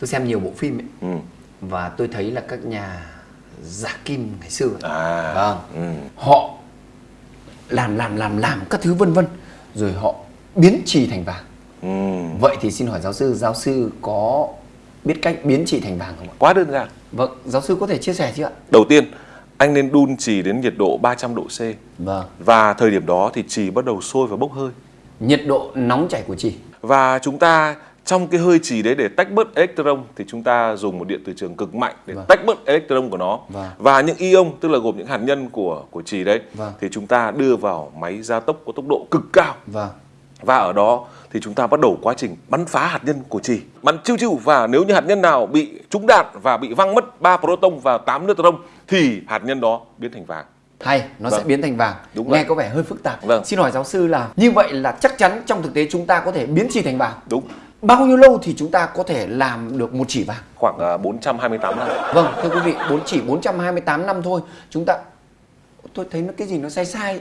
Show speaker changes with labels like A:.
A: tôi xem nhiều bộ phim ấy
B: ừ.
A: và tôi thấy là các nhà giả kim ngày xưa ấy,
B: à
A: Vâng.
B: ừ.
A: họ làm làm làm làm các thứ vân vân rồi họ biến trì thành vàng
B: Ừ.
A: vậy thì xin hỏi giáo sư giáo sư có biết cách biến trì thành vàng không ạ
B: quá đơn giản
A: vâng giáo sư có thể chia sẻ chứ ạ
B: đầu tiên anh nên đun chì đến nhiệt độ 300 độ C
A: vâng
B: và thời điểm đó thì chì bắt đầu sôi và bốc hơi
A: nhiệt độ nóng chảy của trì
B: và chúng ta trong cái hơi chì đấy để tách bớt electron thì chúng ta dùng một điện từ trường cực mạnh để
A: Vâng.
B: tách bớt electron của nó
A: Vâng.
B: và những ion tức là gồm những hạt nhân của của chì đấy
A: Vâng.
B: thì chúng ta đưa vào máy gia tốc có tốc độ cực cao
A: vâng
B: và ở đó thì chúng ta bắt đầu quá trình bắn phá hạt nhân của trì bắn chiêu chiêu và nếu như hạt nhân nào bị trúng đạn và bị văng mất 3 proton và 8 neutron thì hạt nhân đó biến thành vàng
A: hay nó sẽ
B: Vâng.
A: biến thành vàng
B: Đúng
A: nghe
B: vậy.
A: có vẻ hơi phức tạp
B: Vâng.
A: xin hỏi giáo sư là như vậy là chắc chắn trong thực tế chúng ta có thể biến trì thành vàng
B: đúng
A: bao nhiêu lâu thì chúng ta có thể làm được một chỉ vàng?
B: Khoảng à, 428 năm.
A: Vâng thưa quý vị bốn chỉ 428 năm thôi. Chúng ta tôi thấy nó cái gì nó sai sai